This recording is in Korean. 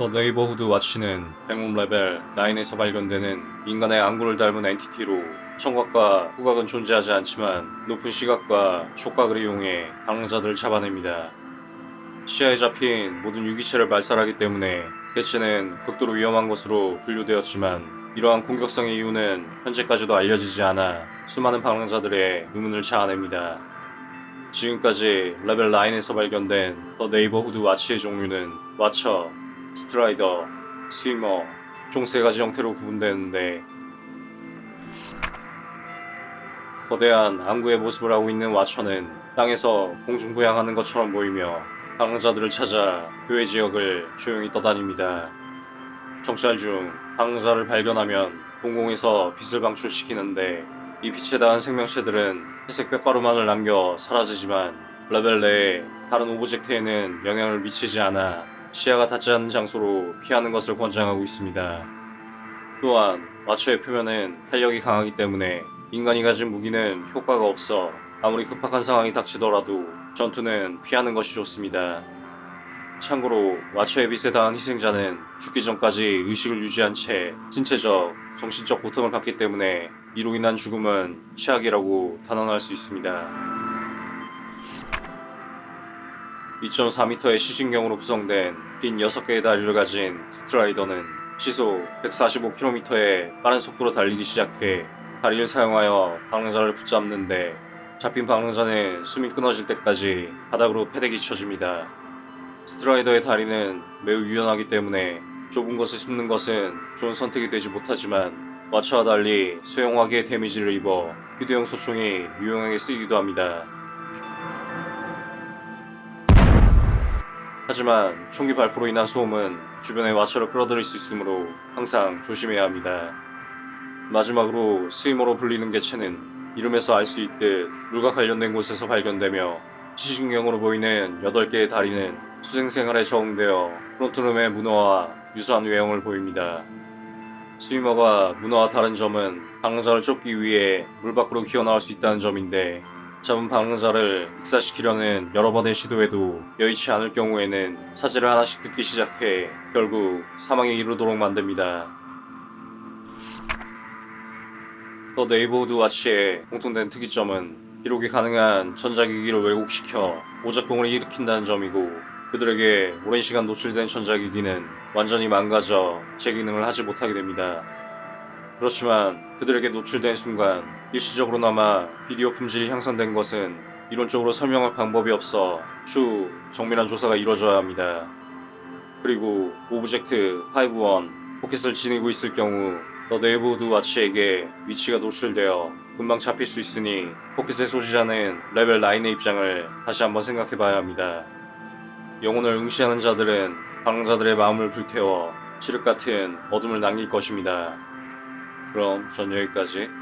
The Neighborhood Watch는 Backroom 레벨 9에서 발견되는 인간의 안구를 닮은 entity로 청각과 후각은 존재하지 않지만 높은 시각과 촉각을 이용해 방랑자들을 잡아냅니다. 시야에 잡힌 모든 유기체를 말살하기 때문에 개체는 극도로 위험한 것으로 분류되었지만 이러한 공격성의 이유는 현재까지도 알려지지 않아 수많은 방랑자들의 의문을 자아냅니다. 지금까지 레벨 9에서 발견된 The Neighborhood Watch의 종류는 Watcher, Strider, Swimmer 총 세 가지 형태로 구분되는데 거대한 안구의 모습을 하고 있는 와처는 땅에서 공중부양하는 것처럼 보이며 방랑자들을 찾아 교외 지역을 조용히 떠다닙니다. 정찰 중 방랑자를 발견하면 동공에서 빛을 방출시키는데 이 빛에 닿은 생명체들은 회색 뼈가루만을 남겨 사라지지만 레벨 내에 다른 object에는 영향을 미치지 않아 시야가 닿지 않는 장소로 피하는 것을 권장하고 있습니다. 또한 와처의 표면은 탄력이 강하기 때문에 인간이 가진 무기는 효과가 없어 아무리 급박한 상황이 닥치더라도 전투는 피하는 것이 좋습니다. 참고로 와처의 빛에 닿은 희생자는 죽기 전까지 의식을 유지한 채 신체적, 정신적 고통을 받기 때문에 이로 인한 죽음은 최악이라고 단언할 수 있습니다. 2.4m의 시신경으로 구성된 긴 6개의 다리를 가진 스트라이더는 시속 145km의 빠른 속도로 달리기 시작해 다리를 사용하여 방랑자를 붙잡는데 잡힌 방랑자는 숨이 끊어질 때까지 바닥으로 패대기 쳐줍니다. 스트라이더의 다리는 매우 유연하기 때문에 좁은 곳을 숨는 것은 좋은 선택이 되지 못하지만 와처와 달리 소형화기의 데미지를 입어 휴대용 소총이 유용하게 쓰이기도 합니다. 하지만 총기 발포로 인한 소음은 주변의 와처를 끌어들일 수 있으므로 항상 조심해야 합니다. 마지막으로 스위머로 불리는 개체는 이름에서 알 수 있듯 물과 관련된 곳에서 발견되며 시신경으로 보이는 8개의 다리는 수생생활에 적응되어 프론트룸의 문어와 유사한 외형을 보입니다. 스위머가 문어와 다른 점은 방랑자를 쫓기 위해 물 밖으로 기어나올 수 있다는 점인데 잡은 방랑자를 익사시키려는 여러 번의 시도에도 여의치 않을 경우에는 사지를 하나씩 뜯기 시작해 결국 사망에 이르도록 만듭니다. The Neighborhood Watch의 공통된 특이점은 기록이 가능한 전자기기를 왜곡시켜 오작동을 일으킨다는 점이고 그들에게 오랜 시간 노출된 전자기기는 완전히 망가져 제 기능을 하지 못하게 됩니다. 그렇지만 그들에게 노출된 순간 일시적으로나마 비디오 품질이 향상된 것은 이론적으로 설명할 방법이 없어 추후 정밀한 조사가 이루어져야 합니다. 그리고 object 5-1 포켓을 지니고 있을 경우 The Neighborhood Watch에게 위치가 노출되어 금방 잡힐 수 있으니 포켓의 소지자는 레벨 9의 입장을 다시 한번 생각해봐야 합니다. 영혼을 응시하는 자들은 방랑자들의 마음을 불태워 칠흑 같은 어둠을 남길 것입니다. 그럼 전 여기까지